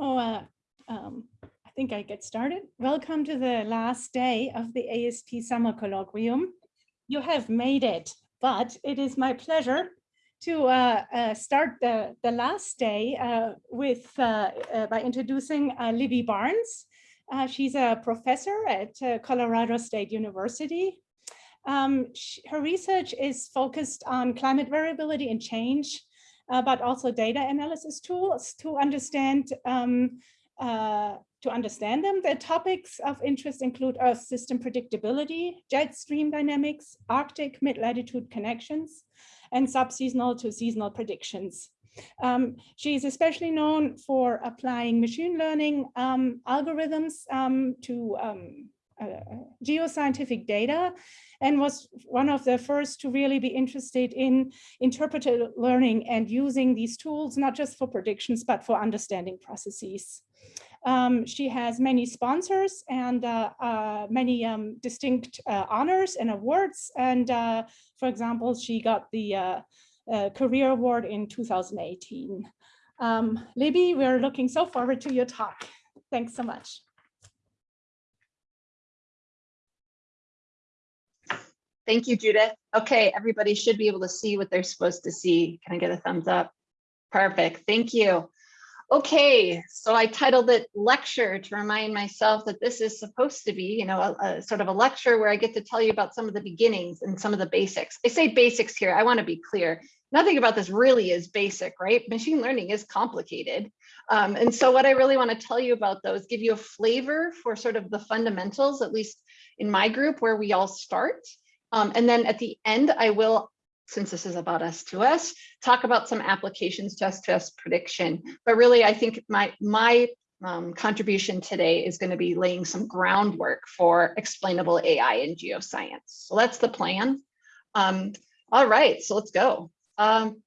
So uh, um, I think I get started. Welcome to the last day of the ASP Summer Colloquium. You have made it, but it is my pleasure to uh, uh, start the, the last day uh, with uh, uh, by introducing Libby Barnes. she's a professor at Colorado State University. Um, she, her research is focused on climate variability and change uh, but also data analysis tools to understand um, uh, to understand them. The topics of interest include Earth system predictability, jet stream dynamics, Arctic mid-latitude connections, and subseasonal to seasonal predictions. Um, she is especially known for applying machine learning um, algorithms um, to um, geoscientific data and was one of the first to really be interested in interpreted learning and using these tools, not just for predictions, but for understanding processes. Um, she has many sponsors and uh, uh, many um, distinct uh, honors and awards. And uh, for example, she got the uh, Career Award in 2018. Um, Libby, we're looking so forward to your talk. Thanks so much. Thank you, Judith. Okay, everybody should be able to see what they're supposed to see. Can I get a thumbs up? Perfect, thank you. Okay, so I titled it lecture to remind myself that this is supposed to be, you know, a, a, sort of a lecture where I get to tell you about some of the beginnings and some of the basics. I say basics here, I wanna be clear. Nothing about this really is basic, right? Machine learning is complicated. Um, and so what I really wanna tell you about those, give you a flavor for sort of the fundamentals, at least in my group where we all start. Um, and then at the end, I will, since this is about S2S, talk about some applications to S2S prediction. But really, I think my, my um, contribution today is going to be laying some groundwork for explainable AI in geoscience. So that's the plan. Um, all right, so let's go. Um,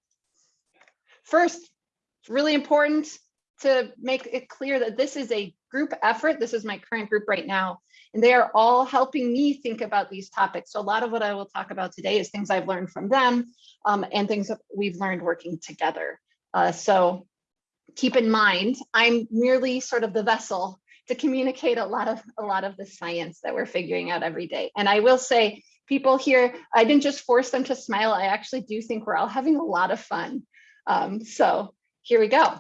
first, it's really important to make it clear that this is a group effort. This is my current group right now. And they are all helping me think about these topics. So a lot of what I will talk about today is things I've learned from them um, and things that we've learned working together. Uh, so keep in mind, I'm merely sort of the vessel to communicate a lot of a lot of the science that we're figuring out every day. And I will say, people here, I didn't just force them to smile. I actually do think we're all having a lot of fun. Um, so here we go.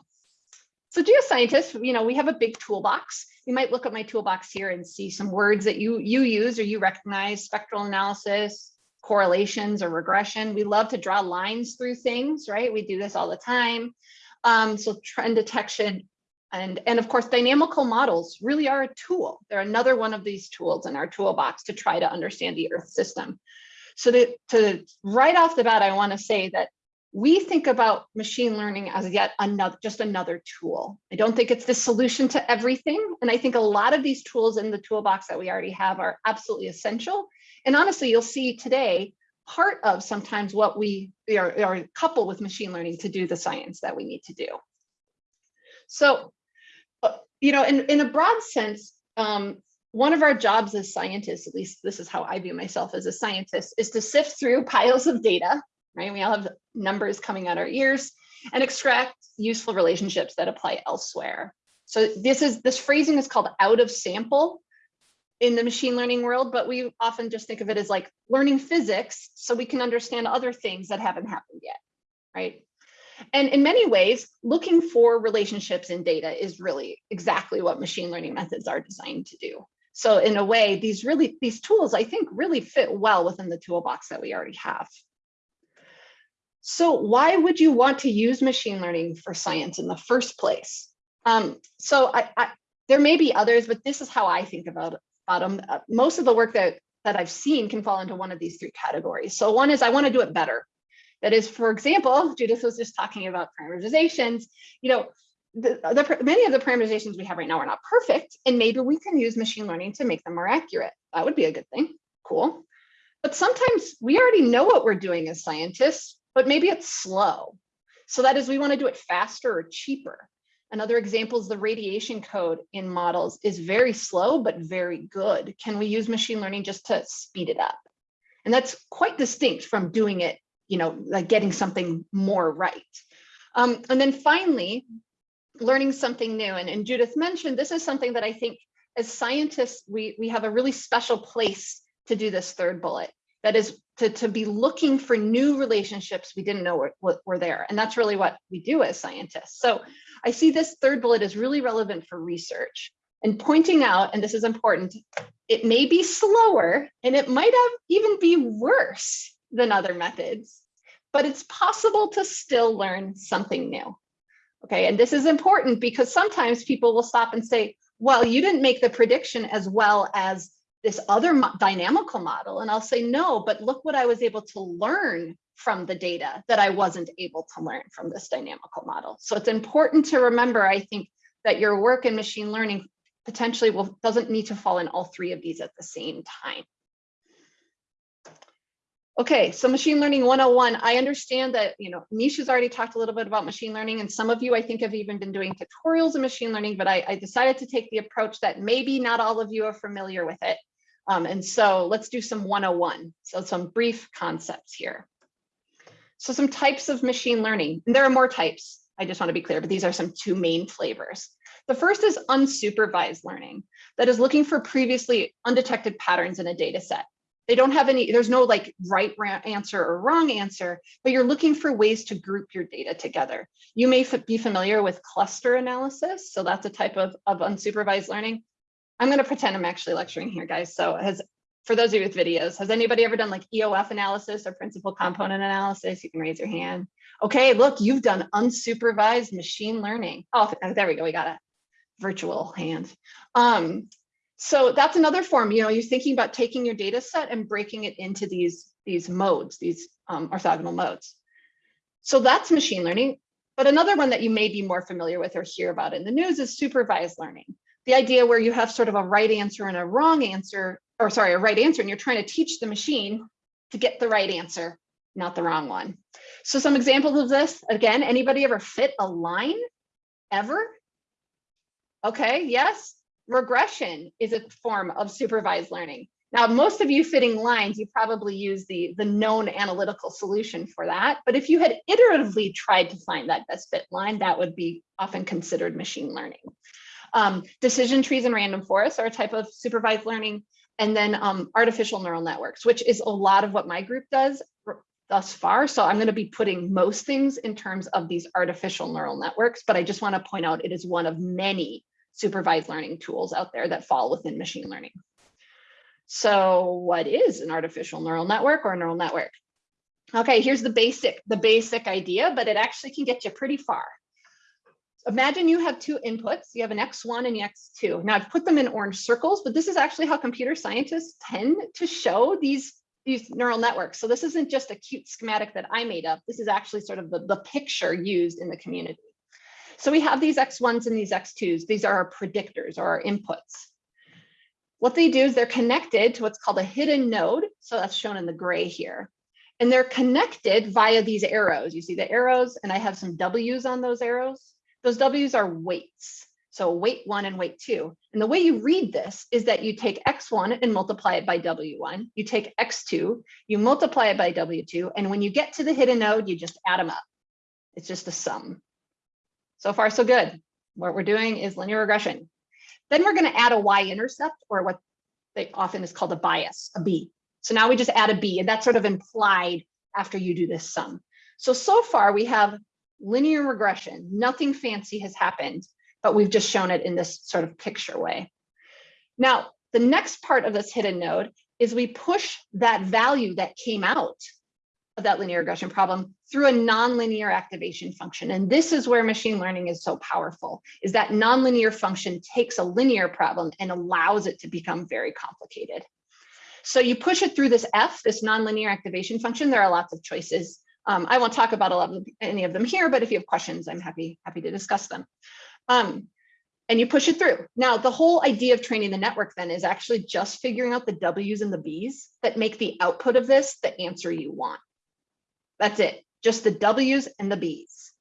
So geoscientists, you know, we have a big toolbox you might look at my toolbox here and see some words that you, you use or you recognize, spectral analysis, correlations or regression. We love to draw lines through things, right? We do this all the time. Um, so trend detection and, and of course, dynamical models really are a tool. They're another one of these tools in our toolbox to try to understand the Earth system. So to, to right off the bat, I want to say that we think about machine learning as yet another just another tool. I don't think it's the solution to everything. And I think a lot of these tools in the toolbox that we already have are absolutely essential. And honestly, you'll see today part of sometimes what we are, are coupled with machine learning to do the science that we need to do. So, uh, you know, in, in a broad sense, um, one of our jobs as scientists, at least this is how I view myself as a scientist, is to sift through piles of data right? We all have numbers coming out our ears and extract useful relationships that apply elsewhere. So this is this phrasing is called out of sample in the machine learning world, but we often just think of it as like learning physics so we can understand other things that haven't happened yet, right? And in many ways, looking for relationships in data is really exactly what machine learning methods are designed to do. So in a way, these really these tools, I think, really fit well within the toolbox that we already have. So why would you want to use machine learning for science in the first place? Um, so I, I, there may be others, but this is how I think about, about them. Uh, most of the work that, that I've seen can fall into one of these three categories. So one is I want to do it better. That is, for example, Judith was just talking about parameterizations. You know, the, the, many of the parameterizations we have right now are not perfect, and maybe we can use machine learning to make them more accurate. That would be a good thing. Cool. But sometimes we already know what we're doing as scientists but maybe it's slow. So that is we want to do it faster or cheaper. Another example is the radiation code in models is very slow, but very good. Can we use machine learning just to speed it up? And that's quite distinct from doing it, you know, like getting something more right. Um, and then finally, learning something new. And, and Judith mentioned, this is something that I think as scientists, we, we have a really special place to do this third bullet. That is to, to be looking for new relationships we didn't know were, were, there. And that's really what we do as scientists. So I see this third bullet is really relevant for research and pointing out, and this is important, it may be slower and it might have even be worse than other methods, but it's possible to still learn something new. Okay, and this is important because sometimes people will stop and say, well, you didn't make the prediction as well as this other mo dynamical model. And I'll say, no, but look what I was able to learn from the data that I wasn't able to learn from this dynamical model. So it's important to remember, I think, that your work in machine learning potentially will doesn't need to fall in all three of these at the same time. Okay, so machine learning 101, I understand that, you know, Nish has already talked a little bit about machine learning and some of you I think have even been doing tutorials in machine learning, but I, I decided to take the approach that maybe not all of you are familiar with it. Um, and so let's do some 101. So some brief concepts here. So some types of machine learning, and there are more types, I just want to be clear, but these are some two main flavors. The first is unsupervised learning that is looking for previously undetected patterns in a data set. They don't have any, there's no like right answer or wrong answer, but you're looking for ways to group your data together. You may be familiar with cluster analysis. So that's a type of, of unsupervised learning. I'm going to pretend I'm actually lecturing here, guys. So has, for those of you with videos, has anybody ever done like EOF analysis or principal component analysis? You can raise your hand. Okay, look, you've done unsupervised machine learning. Oh, there we go. We got a virtual hand. Um, so that's another form, you know, you're thinking about taking your data set and breaking it into these, these modes, these um, orthogonal modes. So that's machine learning. But another one that you may be more familiar with or hear about in the news is supervised learning. The idea where you have sort of a right answer and a wrong answer, or sorry, a right answer, and you're trying to teach the machine to get the right answer, not the wrong one. So some examples of this, again, anybody ever fit a line ever? Okay, yes, regression is a form of supervised learning. Now, most of you fitting lines, you probably use the, the known analytical solution for that. But if you had iteratively tried to find that best fit line, that would be often considered machine learning. Um, decision trees and random forests are a type of supervised learning. And then um, artificial neural networks, which is a lot of what my group does thus far. So I'm going to be putting most things in terms of these artificial neural networks, but I just want to point out it is one of many supervised learning tools out there that fall within machine learning. So what is an artificial neural network or a neural network? Okay, here's the basic, the basic idea, but it actually can get you pretty far. Imagine you have two inputs, you have an X1 and an X2. Now I've put them in orange circles, but this is actually how computer scientists tend to show these, these neural networks. So this isn't just a cute schematic that I made up. This is actually sort of the, the picture used in the community. So we have these X1s and these X2s. These are our predictors or our inputs. What they do is they're connected to what's called a hidden node. So that's shown in the gray here. And they're connected via these arrows. You see the arrows and I have some W's on those arrows. Those W's are weights. So weight one and weight two. And the way you read this is that you take X1 and multiply it by W1. You take X2, you multiply it by W2. And when you get to the hidden node, you just add them up. It's just a sum. So far, so good. What we're doing is linear regression. Then we're going to add a y-intercept or what they often is called a bias, a b. So now we just add a b and that's sort of implied after you do this sum. So, so far we have linear regression. Nothing fancy has happened, but we've just shown it in this sort of picture way. Now, the next part of this hidden node is we push that value that came out of that linear regression problem through a nonlinear activation function. And this is where machine learning is so powerful, is that nonlinear function takes a linear problem and allows it to become very complicated. So you push it through this F, this nonlinear activation function. There are lots of choices. Um, I won't talk about a lot of any of them here, but if you have questions, I'm happy, happy to discuss them. Um, and you push it through. Now, the whole idea of training the network then is actually just figuring out the W's and the B's that make the output of this the answer you want. That's it, just the W's and the B's.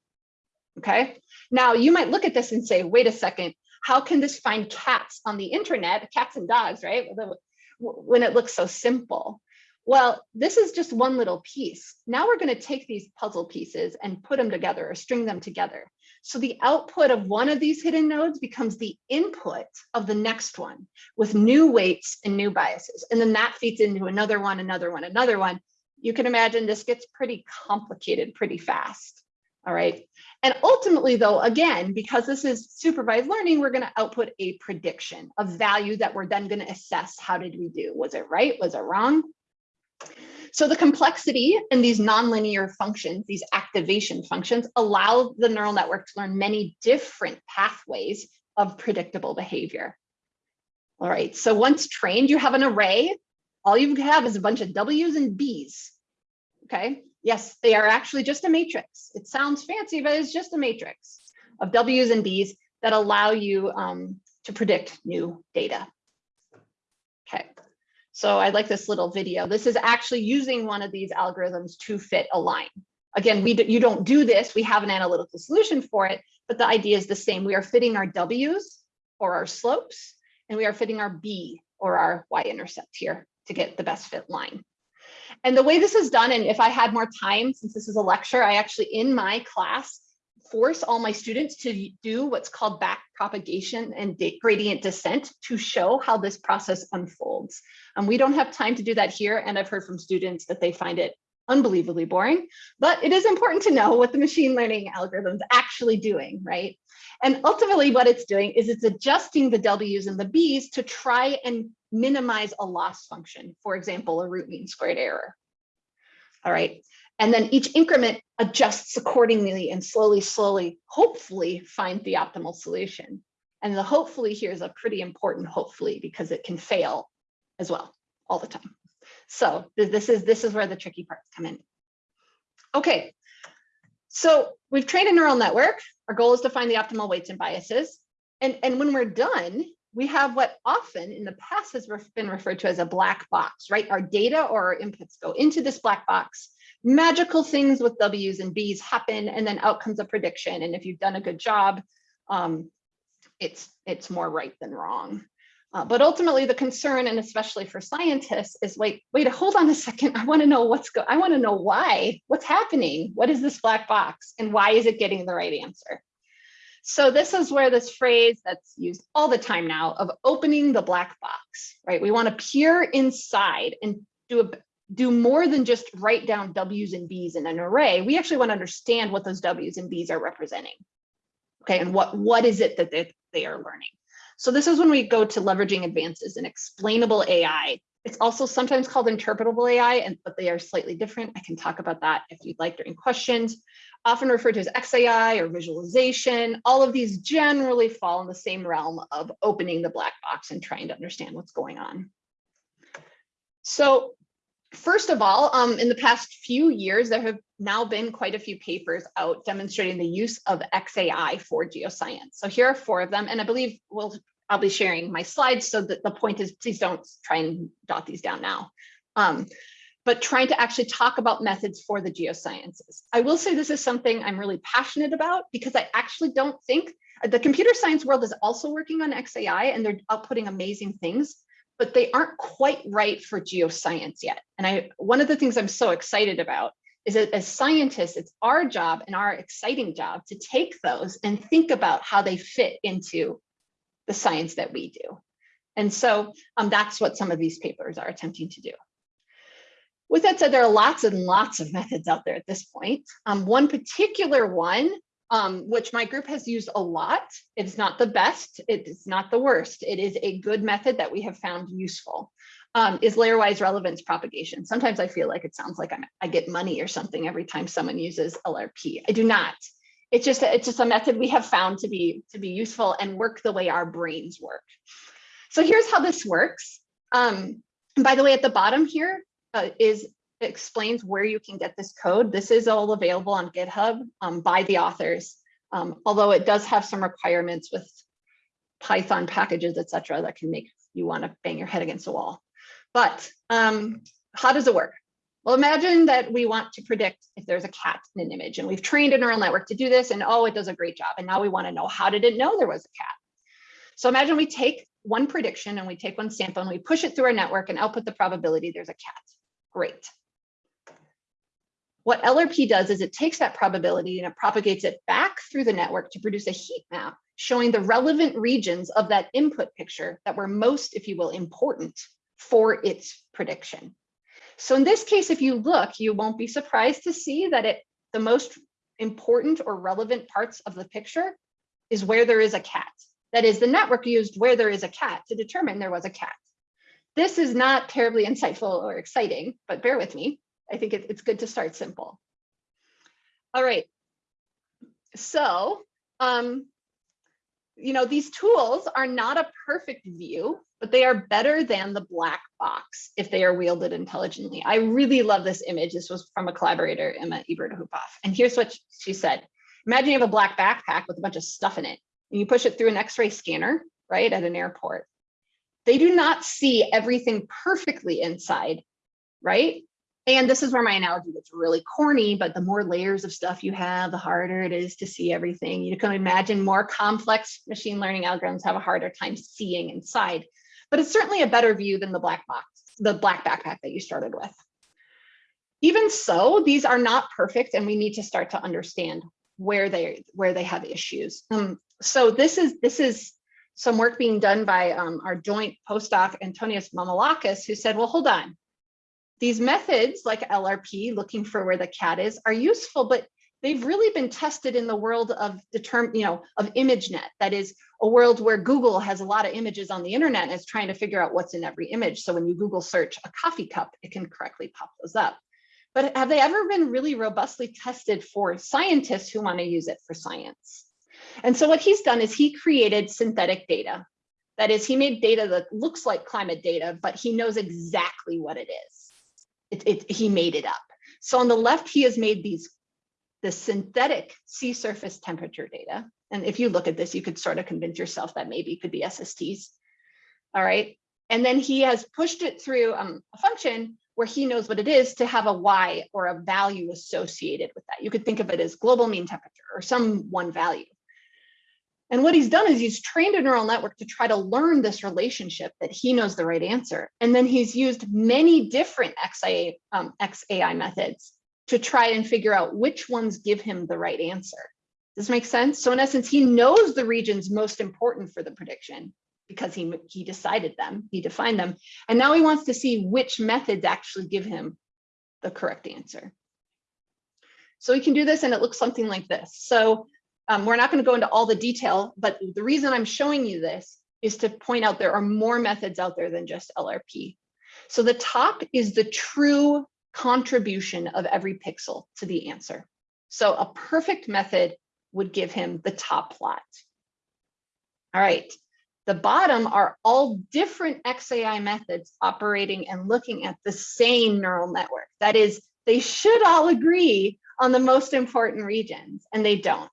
Okay, now you might look at this and say, wait a second, how can this find cats on the internet, cats and dogs, right? When it looks so simple. Well, this is just one little piece. Now we're going to take these puzzle pieces and put them together or string them together. So the output of one of these hidden nodes becomes the input of the next one with new weights and new biases. And then that feeds into another one, another one, another one. You can imagine this gets pretty complicated pretty fast. All right. And ultimately, though, again, because this is supervised learning, we're going to output a prediction, a value that we're then going to assess. How did we do? Was it right? Was it wrong? So the complexity in these nonlinear functions, these activation functions, allow the neural network to learn many different pathways of predictable behavior. All right, so once trained, you have an array. All you have is a bunch of W's and B's. Okay, yes, they are actually just a matrix. It sounds fancy, but it's just a matrix of W's and B's that allow you um, to predict new data. Okay, so I like this little video. This is actually using one of these algorithms to fit a line. Again, we you don't do this. We have an analytical solution for it, but the idea is the same. We are fitting our W's or our slopes, and we are fitting our B or our y-intercept here to get the best fit line. And the way this is done, and if I had more time, since this is a lecture, I actually in my class force all my students to do what's called back propagation and gradient descent to show how this process unfolds. And we don't have time to do that here. And I've heard from students that they find it unbelievably boring, but it is important to know what the machine learning algorithm's actually doing, right? And ultimately what it's doing is it's adjusting the W's and the B's to try and minimize a loss function, for example, a root mean squared error. All right, and then each increment adjusts accordingly and slowly, slowly, hopefully find the optimal solution. And the hopefully here is a pretty important hopefully because it can fail as well all the time. So this is this is where the tricky parts come in. Okay, so we've trained a neural network. Our goal is to find the optimal weights and biases. And, and when we're done, we have what often in the past has been referred to as a black box, right? Our data or our inputs go into this black box magical things with W's and B's happen and then out comes a prediction. And if you've done a good job, um, it's, it's more right than wrong. Uh, but ultimately the concern, and especially for scientists, is wait, wait, hold on a second. I want to know what's go. I want to know why. What's happening? What is this black box, and why is it getting the right answer? So this is where this phrase that's used all the time now of opening the black box, right? We want to peer inside and do a do more than just write down W's and B's in an array. We actually want to understand what those W's and B's are representing. Okay, and what, what is it that they, they are learning? So this is when we go to leveraging advances in explainable AI. It's also sometimes called interpretable AI, and but they are slightly different. I can talk about that if you'd like during questions. Often referred to as XAI or visualization. All of these generally fall in the same realm of opening the black box and trying to understand what's going on. So First of all, um, in the past few years, there have now been quite a few papers out demonstrating the use of XAI for geoscience. So here are four of them, and I believe we'll I'll be sharing my slides so that the point is please don't try and dot these down now. Um, but trying to actually talk about methods for the geosciences. I will say this is something I'm really passionate about because I actually don't think the computer science world is also working on XAI and they're outputting amazing things but they aren't quite right for geoscience yet. And I, one of the things I'm so excited about is that as scientists, it's our job and our exciting job to take those and think about how they fit into the science that we do. And so um, that's what some of these papers are attempting to do. With that said, there are lots and lots of methods out there at this point. Um, one particular one um, which my group has used a lot. It's not the best, it's not the worst. It is a good method that we have found useful, um, is layer-wise relevance propagation. Sometimes I feel like it sounds like I'm, I get money or something every time someone uses LRP. I do not. It's just, it's just a method we have found to be, to be useful and work the way our brains work. So here's how this works. Um, by the way, at the bottom here uh, is explains where you can get this code. This is all available on GitHub um, by the authors, um, although it does have some requirements with Python packages, etc., that can make you want to bang your head against a wall. But um, how does it work? Well, imagine that we want to predict if there's a cat in an image and we've trained a neural network to do this and oh, it does a great job. And now we want to know how did it know there was a cat? So imagine we take one prediction and we take one sample and we push it through our network and output the probability there's a cat. Great. What LRP does is it takes that probability and it propagates it back through the network to produce a heat map showing the relevant regions of that input picture that were most, if you will, important for its prediction. So in this case, if you look, you won't be surprised to see that it the most important or relevant parts of the picture is where there is a cat. That is, the network used where there is a cat to determine there was a cat. This is not terribly insightful or exciting, but bear with me. I think it, it's good to start simple. All right. So, um, you know, these tools are not a perfect view, but they are better than the black box if they are wielded intelligently. I really love this image. This was from a collaborator, Imme Ebert-Uphoff. And here's what she said. Imagine you have a black backpack with a bunch of stuff in it and you push it through an x-ray scanner, right, at an airport. They do not see everything perfectly inside, right? And this is where my analogy gets really corny, but the more layers of stuff you have, the harder it is to see everything. You can imagine more complex machine learning algorithms have a harder time seeing inside, but it's certainly a better view than the black box, the black backpack that you started with. Even so, these are not perfect and we need to start to understand where they where they have issues. Um, so this is this is some work being done by um, our joint postdoc Antonios Mamalakis, who said, well, hold on, these methods like LRP, looking for where the cat is, are useful, but they've really been tested in the world of determine, you know, of ImageNet. That is a world where Google has a lot of images on the internet and is trying to figure out what's in every image. So when you Google search a coffee cup, it can correctly pop those up. But have they ever been really robustly tested for scientists who want to use it for science? And so what he's done is he created synthetic data. That is, he made data that looks like climate data, but he knows exactly what it is it, it, he made it up. So on the left, he has made these the synthetic sea surface temperature data. And if you look at this, you could sort of convince yourself that maybe it could be SSTs. All right. And then he has pushed it through um, a function where he knows what it is to have a Y or a value associated with that. You could think of it as global mean temperature or some one value. And what he's done is he's trained a neural network to try to learn this relationship that he knows the right answer. And then he's used many different XAI, um, XAI methods to try and figure out which ones give him the right answer. Does this make sense? So in essence, he knows the regions most important for the prediction because he, he decided them, he defined them. And now he wants to see which methods actually give him the correct answer. So we can do this and it looks something like this. So um, we're not going to go into all the detail, but the reason I'm showing you this is to point out there are more methods out there than just LRP. So the top is the true contribution of every pixel to the answer. So a perfect method would give him the top plot. All right, the bottom are all different XAI methods operating and looking at the same neural network. That is, they should all agree on the most important regions, and they don't.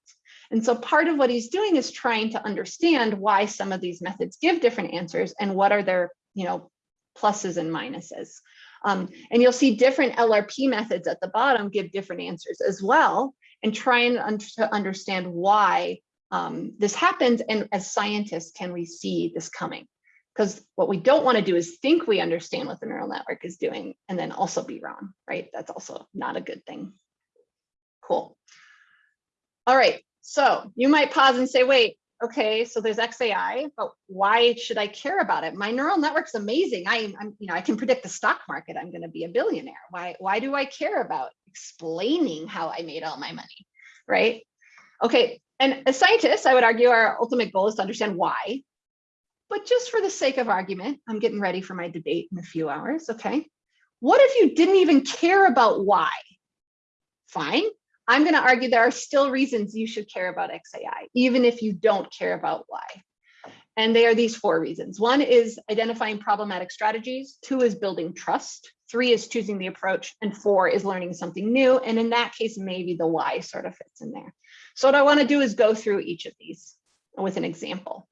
And so part of what he's doing is trying to understand why some of these methods give different answers and what are their, you know, pluses and minuses. Um, and you'll see different LRP methods at the bottom give different answers as well, and trying to understand why um, this happens. And as scientists, can we see this coming? Because what we don't want to do is think we understand what the neural network is doing and then also be wrong, right? That's also not a good thing. Cool. All right, so you might pause and say, wait, okay, so there's XAI, but why should I care about it? My neural network's amazing. I, am you know, I can predict the stock market. I'm going to be a billionaire. Why, why do I care about explaining how I made all my money, right? Okay, and as scientists, I would argue our ultimate goal is to understand why. But just for the sake of argument, I'm getting ready for my debate in a few hours, okay? What if you didn't even care about why? Fine, I'm going to argue there are still reasons you should care about XAI, even if you don't care about why. And they are these four reasons. One is identifying problematic strategies. Two is building trust. Three is choosing the approach. And four is learning something new. And in that case, maybe the why sort of fits in there. So what I want to do is go through each of these with an example.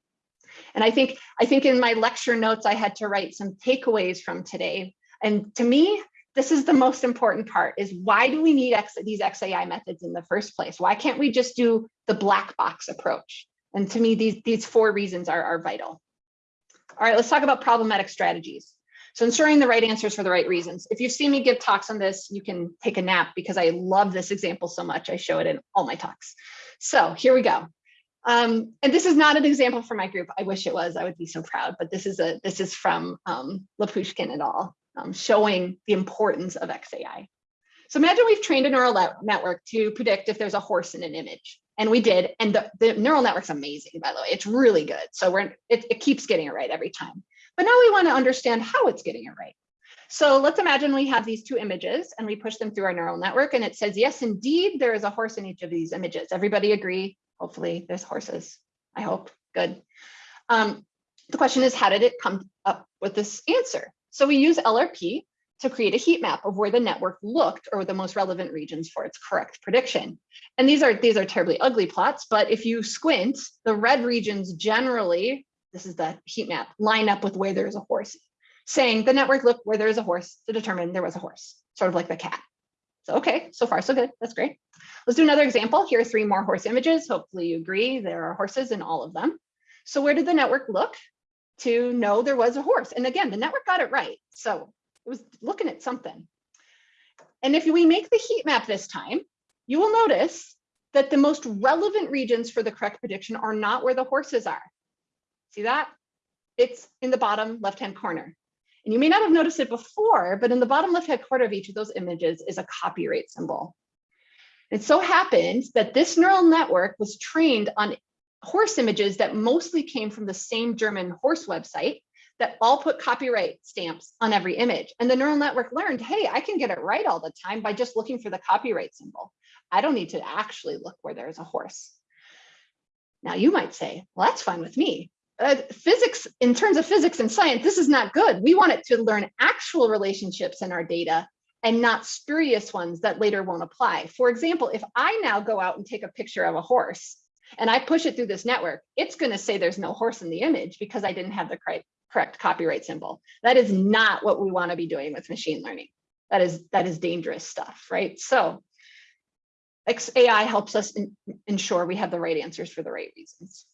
And I think, I think in my lecture notes, I had to write some takeaways from today. And to me, this is the most important part is why do we need X, these XAI methods in the first place? Why can't we just do the black box approach? And to me, these, these four reasons are, are vital. All right, let's talk about problematic strategies. So ensuring the right answers for the right reasons. If you've seen me give talks on this, you can take a nap because I love this example so much. I show it in all my talks. So here we go. Um, and this is not an example for my group. I wish it was, I would be so proud, but this is a this is from um, Lapuschkin et al. Um, showing the importance of XAI. So imagine we've trained a neural network to predict if there's a horse in an image. And we did. And the, the neural network's amazing, by the way. It's really good. So we're it, it keeps getting it right every time. But now we want to understand how it's getting it right. So let's imagine we have these two images and we push them through our neural network and it says, yes, indeed, there is a horse in each of these images. Everybody agree? Hopefully there's horses. I hope. Good. Um, the question is, how did it come up with this answer? So we use LRP to create a heat map of where the network looked or the most relevant regions for its correct prediction. And these are these are terribly ugly plots, but if you squint, the red regions generally, this is the heat map, line up with where there's a horse, saying the network looked where there's a horse to determine there was a horse, sort of like the cat. So okay, so far so good, that's great. Let's do another example. Here are three more horse images. Hopefully you agree there are horses in all of them. So where did the network look to know there was a horse? And again, the network got it right. So it was looking at something. And if we make the heat map this time, you will notice that the most relevant regions for the correct prediction are not where the horses are. See that? It's in the bottom left-hand corner. And you may not have noticed it before, but in the bottom left-hand corner of each of those images is a copyright symbol. It so happens that this neural network was trained on horse images that mostly came from the same German horse website that all put copyright stamps on every image. And the neural network learned, hey, I can get it right all the time by just looking for the copyright symbol. I don't need to actually look where there's a horse. Now you might say, well, that's fine with me. Uh, physics, in terms of physics and science, this is not good. We want it to learn actual relationships in our data and not spurious ones that later won't apply. For example, if I now go out and take a picture of a horse and I push it through this network, it's going to say there's no horse in the image because I didn't have the correct copyright symbol. That is not what we want to be doing with machine learning. That is that is dangerous stuff, right? So XAI helps us in, ensure we have the right answers for the right reasons.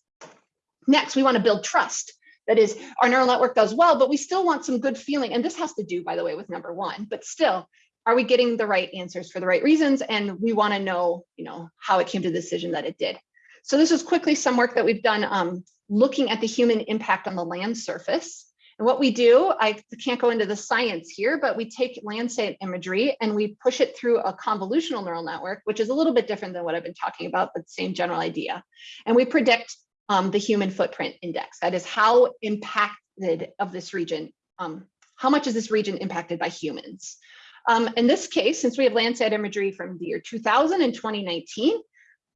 Next, we want to build trust. That is, our neural network does well, but we still want some good feeling. And this has to do, by the way, with number one, but still, are we getting the right answers for the right reasons? And we want to know, you know, how it came to the decision that it did. So this is quickly some work that we've done um, looking at the human impact on the land surface. And what we do, I can't go into the science here, but we take Landsat imagery and we push it through a convolutional neural network, which is a little bit different than what I've been talking about, but same general idea. And we predict um, the human footprint index. That is how impacted of this region, um, how much is this region impacted by humans? Um, in this case, since we have Landsat imagery from the year 2000 and 2019,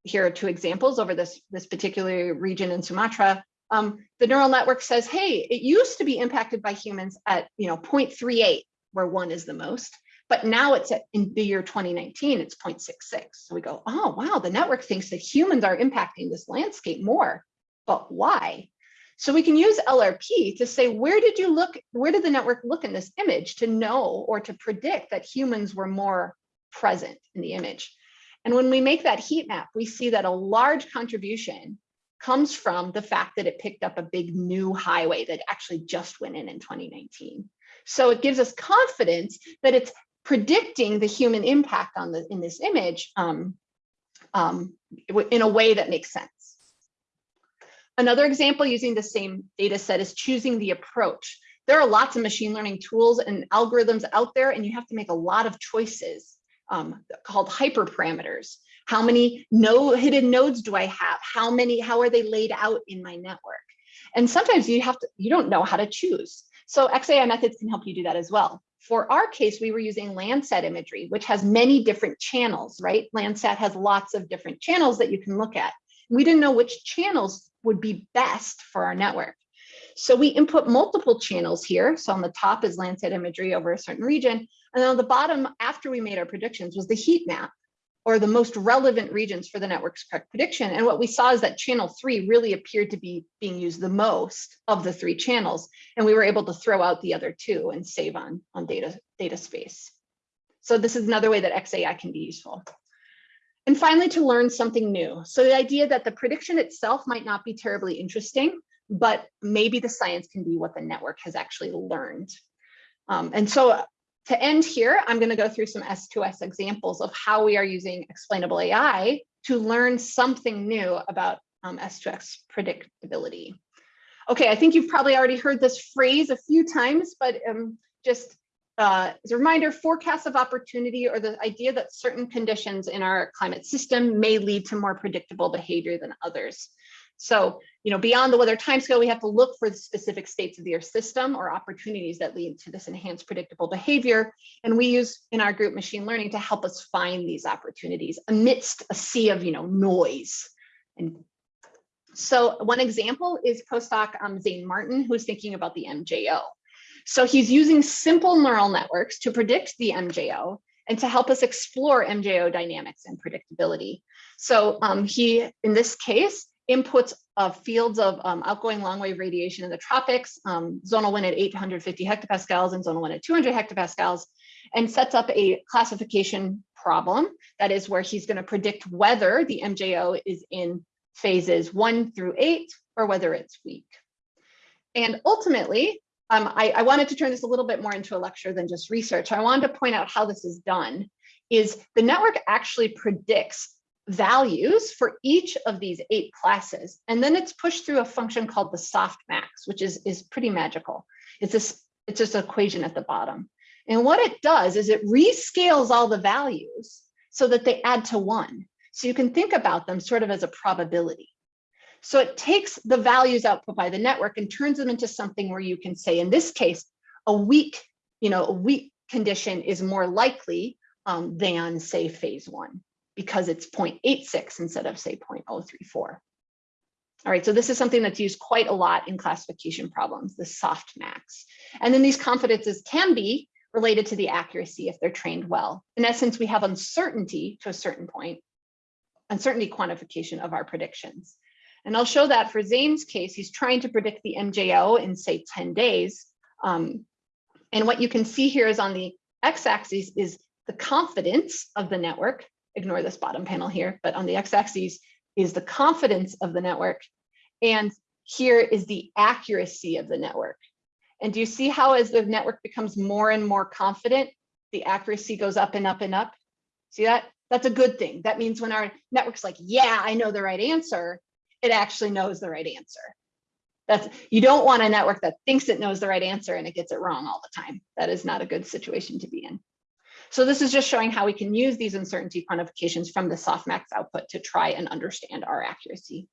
here are two examples over this, this particular region in Sumatra. Um, the neural network says, hey, it used to be impacted by humans at you know 0.38, where one is the most, but now it's at in the year 2019, it's 0.66. So we go, oh, wow, the network thinks that humans are impacting this landscape more, but why? So we can use LRP to say, where did you look, where did the network look in this image to know or to predict that humans were more present in the image? And when we make that heat map, we see that a large contribution comes from the fact that it picked up a big new highway that actually just went in in 2019. So it gives us confidence that it's predicting the human impact on the in this image um, um, in a way that makes sense. Another example using the same data set is choosing the approach. There are lots of machine learning tools and algorithms out there, and you have to make a lot of choices um, called hyperparameters. How many no hidden nodes do I have? How many, how are they laid out in my network? And sometimes you have to, you don't know how to choose. So XAI methods can help you do that as well. For our case, we were using Landsat imagery, which has many different channels, right? Landsat has lots of different channels that you can look at. We didn't know which channels would be best for our network. So we input multiple channels here. So on the top is Landsat imagery over a certain region. And on the bottom, after we made our predictions, was the heat map or the most relevant regions for the network's correct prediction. And what we saw is that channel three really appeared to be being used the most of the three channels. And we were able to throw out the other two and save on, on data, data space. So this is another way that XAI can be useful. And finally, to learn something new. So the idea that the prediction itself might not be terribly interesting, but maybe the science can be what the network has actually learned. Um, and so to end here, I'm going to go through some S2S examples of how we are using explainable AI to learn something new about um, S2S predictability. Okay, I think you've probably already heard this phrase a few times, but um, just uh, as a reminder, forecasts of opportunity or the idea that certain conditions in our climate system may lead to more predictable behavior than others. So, you know, beyond the weather timescale, we have to look for the specific states of the Earth system or opportunities that lead to this enhanced predictable behavior. And we use in our group machine learning to help us find these opportunities amidst a sea of, you know, noise. And so one example is postdoc um, Zane Martin, who's thinking about the MJO. So he's using simple neural networks to predict the MJO and to help us explore MJO dynamics and predictability. So um, he, in this case, inputs of fields of um, outgoing long wave radiation in the tropics, um, zonal wind at 850 hectopascals and zonal wind at 200 hectopascals, and sets up a classification problem. That is where he's going to predict whether the MJO is in phases one through eight or whether it's weak. And ultimately, um, I, I wanted to turn this a little bit more into a lecture than just research. I wanted to point out how this is done is the network actually predicts values for each of these eight classes. And then it's pushed through a function called the softmax, which is, is pretty magical. It's this, it's just an equation at the bottom. And what it does is it rescales all the values so that they add to one. So you can think about them sort of as a probability. So it takes the values output by the network and turns them into something where you can say, in this case, a weak, you know, a weak condition is more likely um, than say phase one because it's 0.86 instead of say 0.034. All right, so this is something that's used quite a lot in classification problems, the softmax. And then these confidences can be related to the accuracy if they're trained well. In essence, we have uncertainty to a certain point, uncertainty quantification of our predictions. And I'll show that for Zane's case, he's trying to predict the MJO in say 10 days. Um, and what you can see here is on the x-axis is the confidence of the network ignore this bottom panel here, but on the x-axis is the confidence of the network. And here is the accuracy of the network. And do you see how as the network becomes more and more confident, the accuracy goes up and up and up? See that? That's a good thing. That means when our network's like, yeah, I know the right answer, it actually knows the right answer. That's you don't want a network that thinks it knows the right answer and it gets it wrong all the time. That is not a good situation to be in. So this is just showing how we can use these uncertainty quantifications from the softmax output to try and understand our accuracy.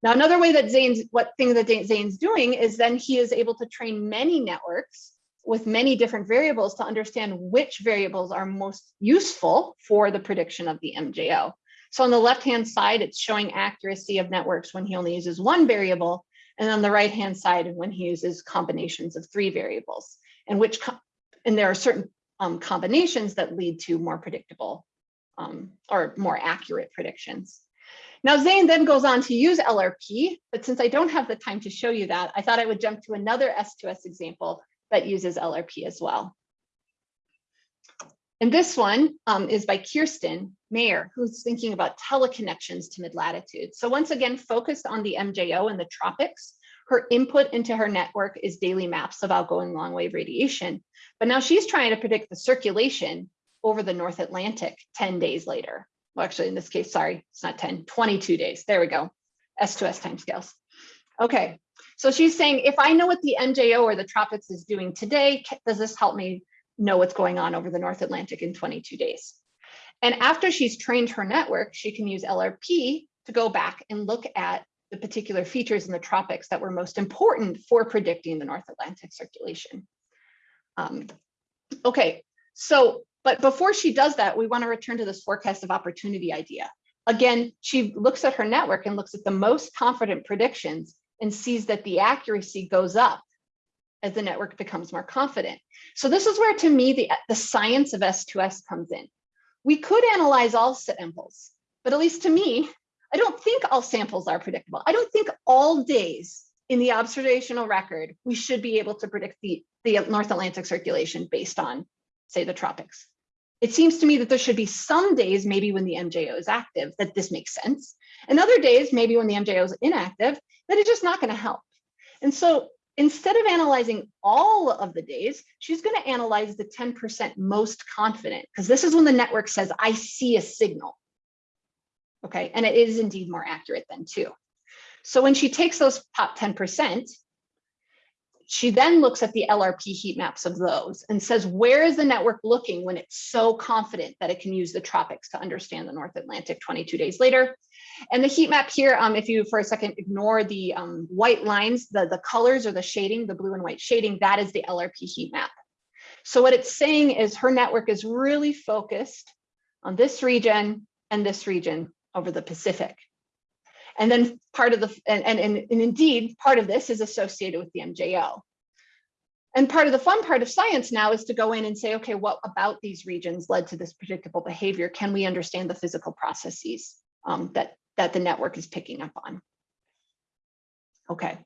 Now, another way that Zane's, what thing that Zane's doing is then he is able to train many networks with many different variables to understand which variables are most useful for the prediction of the MJO. So on the left-hand side, it's showing accuracy of networks when he only uses one variable, and on the right-hand side, when he uses combinations of three variables, and which, and there are certain um, combinations that lead to more predictable um, or more accurate predictions. Now Zane then goes on to use LRP, but since I don't have the time to show you that, I thought I would jump to another S2S example that uses LRP as well. And this one um, is by Kirsten Mayer, who's thinking about teleconnections to mid-latitude. So once again, focused on the MJO and the tropics, her input into her network is daily maps of outgoing long wave radiation. But now she's trying to predict the circulation over the North Atlantic 10 days later. Well, actually, in this case, sorry, it's not 10, 22 days. There we go. S2S timescales. Okay, so she's saying, if I know what the MJO or the tropics is doing today, does this help me know what's going on over the North Atlantic in 22 days? And after she's trained her network, she can use LRP to go back and look at the particular features in the tropics that were most important for predicting the North Atlantic circulation. Um, okay, so, but before she does that, we want to return to this forecast of opportunity idea. Again, she looks at her network and looks at the most confident predictions and sees that the accuracy goes up as the network becomes more confident. So this is where, to me, the, the science of S2S comes in. We could analyze all samples, but at least to me, I don't think all samples are predictable. I don't think all days in the observational record, we should be able to predict the, the North Atlantic circulation based on, say, the tropics. It seems to me that there should be some days, maybe when the MJO is active, that this makes sense. And other days, maybe when the MJO is inactive, that it's just not going to help. And so instead of analyzing all of the days, she's going to analyze the 10% most confident because this is when the network says, I see a signal. Okay, and it is indeed more accurate than two. So when she takes those top 10%, she then looks at the LRP heat maps of those and says, where is the network looking when it's so confident that it can use the tropics to understand the North Atlantic 22 days later? And the heat map here, um, if you for a second ignore the um, white lines, the, the colors or the shading, the blue and white shading, that is the LRP heat map. So what it's saying is her network is really focused on this region and this region over the Pacific. And then part of the, and, and, and, indeed, part of this is associated with the MJO. And part of the fun part of science now is to go in and say, okay, what about these regions led to this predictable behavior? Can we understand the physical processes um, that, that the network is picking up on? Okay.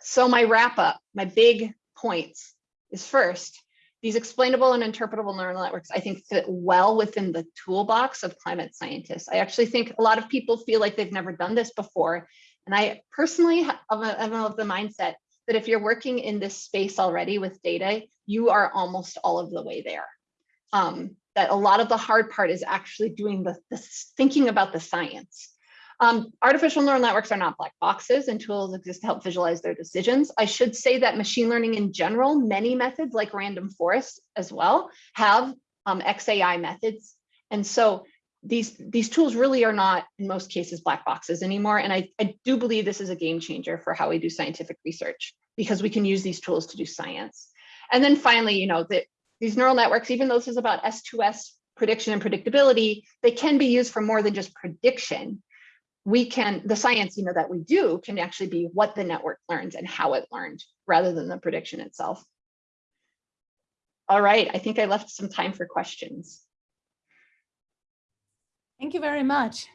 So my wrap up, my big points is first, these explainable and interpretable neural networks, I think fit well within the toolbox of climate scientists. I actually think a lot of people feel like they've never done this before. And I personally am of the mindset that if you're working in this space already with data, you are almost all of the way there. Um, that a lot of the hard part is actually doing the, the thinking about the science. Um, artificial neural networks are not black boxes and tools exist to help visualize their decisions. I should say that machine learning in general, many methods like random forest as well have um, XAI methods. And so these, these tools really are not in most cases black boxes anymore. And I, I do believe this is a game changer for how we do scientific research because we can use these tools to do science. And then finally, you know, that these neural networks, even though this is about S2S prediction and predictability, they can be used for more than just prediction we can, the science, you know, that we do can actually be what the network learns and how it learned rather than the prediction itself. All right, I think I left some time for questions. Thank you very much.